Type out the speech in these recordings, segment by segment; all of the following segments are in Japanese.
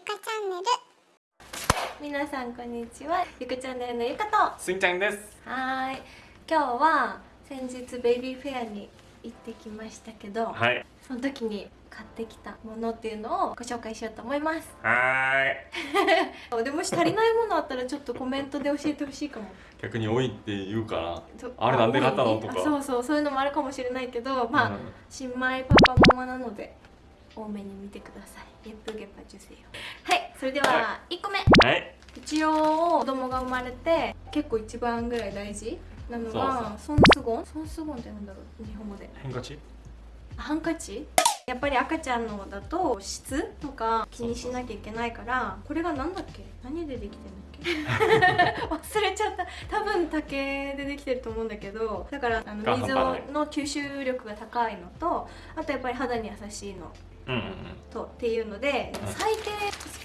ゆかチャンネル。皆さんこんにちは。ゆかチャンネルのゆかと。すんちゃんです。はーい。今日は先日ベイビーフェアに行ってきましたけど、はい。その時に買ってきたものっていうのをご紹介しようと思います。はーい でもし足りないものあったらちょっとコメントで教えてほしいかも。逆に多いって言うからとあれなんで買ったのとか。あそうそうそういうのもあるかもしれないけどまあ、うん。新米パパママなので多めに見てください。ゲップゲッパ受精はいそれではは1個目。はい。一応子供が生まれて結構一番ぐらい大事なのがソンスゴンソンスゴンってなんだろう？日本語で。変化値あハンカチ？やっぱり赤ちゃんのだと質とか気にしなきゃいけないからこれが何だっけ？何でできてんだっけ？忘れちゃった。多分竹でできてると思うんだけどだからあのが水の吸収力が高いのとあとやっぱり肌に優しいのとっていうので、うん。最低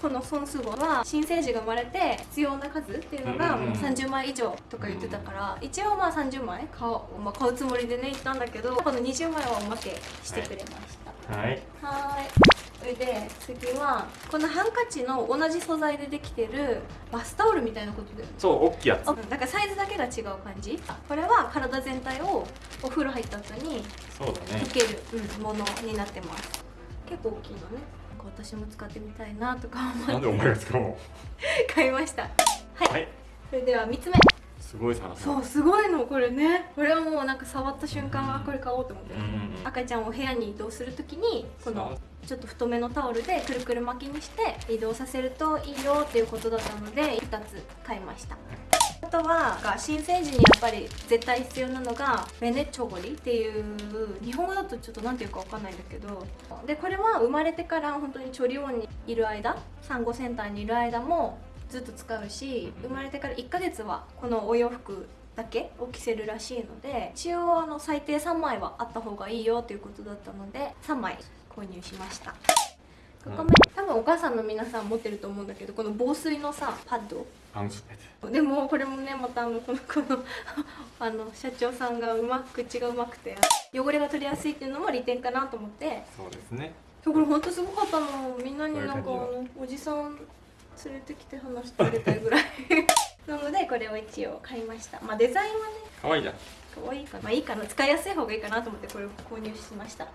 この損数号は新生児が生まれて必要な数っていうのがもう30枚以上とか言ってたから、一応まあ30枚買おう、まあ、買うつもりでね行ったんだけどこの20枚はおまけしてくれました、はい。はーい。それで次はこのハンカチの同じ素材でできてるバスタオルみたいなことだよね。そう大きいやつ。あだからサイズだけが違う感じ。これは体全体をお風呂入った後にそうだね。溶ける、うん、ものになってます結構大きいのね。私も使ってみたいなとか思って。なんでお前が使うの？買いました。はい、はい。それでは3つ目。すごいサラサラそうすごいのこれね。これはもうなんか触った瞬間あこれ買おうと思って、うんうんうん。赤ちゃんを部屋に移動するときにこのちょっと太めのタオルでくるくる巻きにして移動させるといいよっていうことだったので2つ買いましたあとは新生児にやっぱり絶対必要なのがベネチョゴリっていう日本語だとちょっと何ていうかわかんないんだけどでこれは生まれてから本当にチョリオンにいる間産後センターにいる間もずっと使うし生まれてから1ヶ月はこのお洋服だけを着せるらしいので一応あの最低3枚はあった方がいいよということだったので3枚購入しました。5個目多分お母さんの皆さん持ってると思うんだけどこの防水のさパッドでもこれもねまたあのこのこの あの社長さんがうまく口がうまくて汚れが取りやすいっていうのも利点かなと思って。そうですね。これほんとすごかったの。みんなになんかおじさん連れてきて話してあげたいぐらい。なのでこれを一応買いました。まあデザインはね可愛いじゃん。可愛いかな。まあいいかな。使いやすい方がいいかなと思ってこれを購入しました。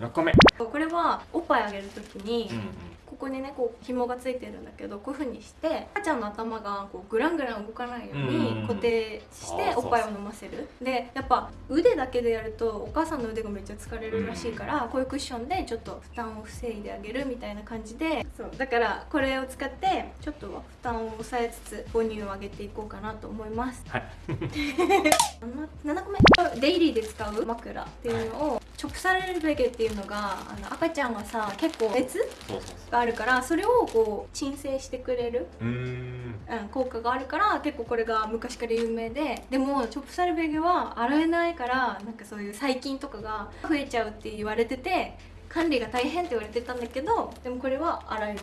6個目。これはおっぱいあげるときに、うんうんここにねこう紐がついてるんだけどこういう風にして赤ちゃんの頭がこうグラングラン動かないようにうん固定しておっぱいを飲ませる。でやっぱ腕だけでやるとお母さんの腕がめっちゃ疲れるらしいからこういうクッションでちょっと負担を防いであげるみたいな感じでそうだからこれを使ってちょっとは負担を抑えつつ母乳を上げていこうかなと思います。はい。7個目デイリーで使う枕っていうのをチョップされるベゲっていうのがあの赤ちゃんがさ結構熱があるからそれをこう鎮静してくれる、うん。うん、効果があるから結構これが昔から有名ででもチョップサルベゲは洗えないからなんかそういう細菌とかが増えちゃうって言われてて管理が大変って言われてたんだけどでもこれは洗える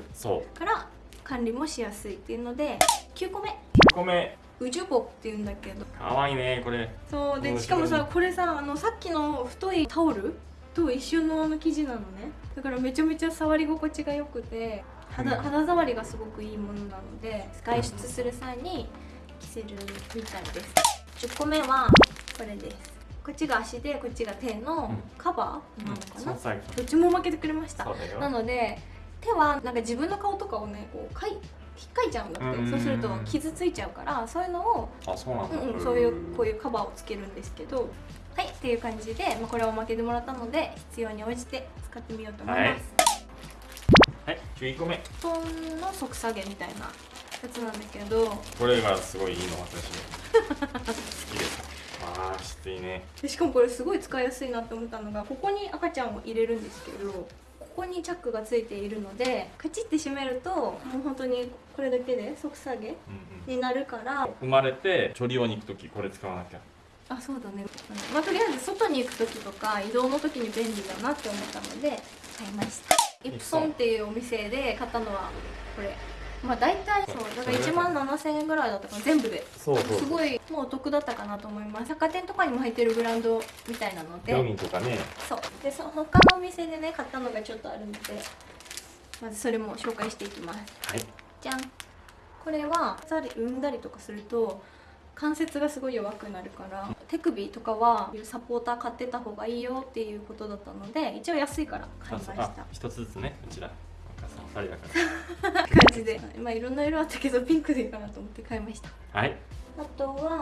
から管理もしやすいっていうので9個目。9個目ウジュボっていうんだけど。可愛いねこれ。そうでうんしかもさこれさあのさっきの太いタオルと一緒のあの生地なのね。だからめちゃめちゃ触り心地が良くて肌うん。肌触りがすごくいいものなので外出する際に着せるみたいです。10個目はこれです。こっちが足でこっちが手のカバーなのかな、そう最後どっちも負けてくれました。なので手はなんか自分の顔とかをねこうかい引っかいちゃうんだってうん。そうすると傷ついちゃうからそういうのをあそうなんだ。うんうん、そういうこういうカバーをつけるんですけどはいっていう感じで、まあ、これを負けてもらったので必要に応じて使ってみようと思います、はい。11個目布団の即下げみたいなやつなんだけど。これがすごいいいの私。好きです。ああきついね。でしかもこれすごい使いやすいなって思ったのがここに赤ちゃんを入れるんですけどここにチャックがついているのでカチッて閉めるともう本当にこれだけで即下げうんうん。になるから。生まれてチョリオに行く時これ使わなきゃ。あそうだね、うんまあ、とりあえず外に行く時とか移動の時に便利だなって思ったので買いました。イプソンっていうお店で買ったのはこれまあ大体そうだから1万7000円ぐらいだったかな全部で。そうすごいもうお得だったかなと思います。百貨店とかにも入ってるブランドみたいなので。病院とかね。そうでその他のお店でね買ったのがちょっとあるのでまずそれも紹介していきます。はい。じゃん。これは産んだりとかすると関節がすごい弱くなるから手首とかはサポーター買ってた方がいいよっていうことだったので一応安いから買いました。あ一つずつねうちらお母さん二人だか感じで。まあいろんな色あったけどピンクでいいかなと思って買いました。らはい。あとは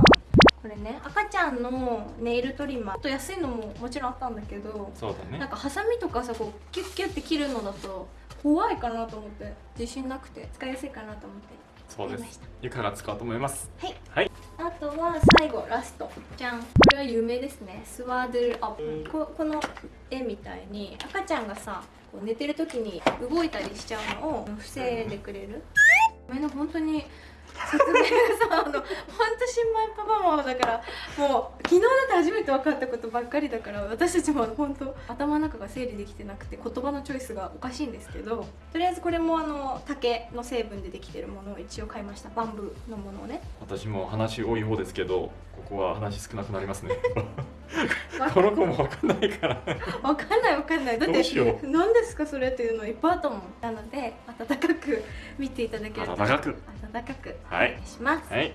これね赤ちゃんのネイルトリマー。と安いのももちろんあったんだけどそうだね。なんかハサミとかさこうキュッキュッて切るのだと怖いかなと思って。自信なくて使いやすいかなと思って。そうです。ゆかが使おうと思います。はい。はい。あとは最後ラスト。じゃん。これは有名ですね。スワードルアップ。ここの絵みたいに赤ちゃんがさ寝てる時に動いたりしちゃうのを防いでくれる。ごめんね本当に説明がさあの本当新米パパママだからもう昨日だって初めて分かったことばっかりだから私たちも本当頭の中が整理できてなくて言葉のチョイスがおかしいんですけどとりあえずこれもあの竹の成分でできてるものを一応買いました。バンブーのものをね。私も話多い方ですけどここは話少なくなりますね。この子もわかんないから。わかんないわかんない。だって何ですかそれっていうのいっぱいあったもん。なので温かく見ていただけると温かく。温かく。おはい。願いします、はい。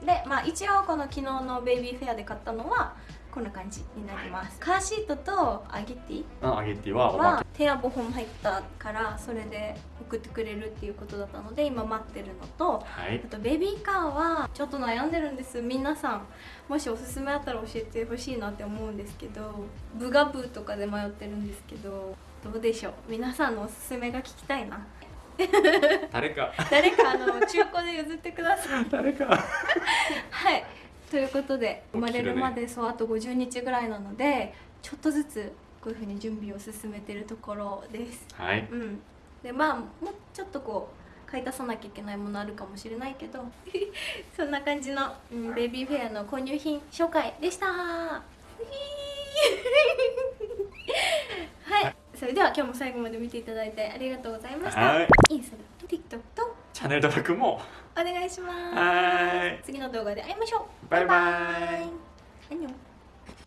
うん、でまあ一応この昨日のベイビーフェアで買ったのはこんな感じになります。カーシートとアゲティあアゲティはは手や5本入ったからそれで送ってくれるっていうことだったので今待ってるのとけはい。あとベビーカーはちょっと悩んでるんです。皆さんもしおすすめあったら教えてほしいなって思うんですけどブガブーとかで迷ってるんですけどどうでしょう？皆さんのおすすめが聞きたいな 誰か。誰かあの中古で譲ってください。誰か。はい。ということで生まれるまでそうあと50日ぐらいなのでちょっとずつこういうふうに準備を進めてるところです。はい。うん。でまあもうちょっとこう買い足さなきゃいけないものあるかもしれないけど そんな感じの、うん、ベビーフェアの購入品紹介でした。はいそれでは今日も最後まで見ていただいてありがとうございました。はい。インスタと TikTok とチャンネル登録も。お願いします。はい。次の動画で会いましょう。バイバイ。アンニョン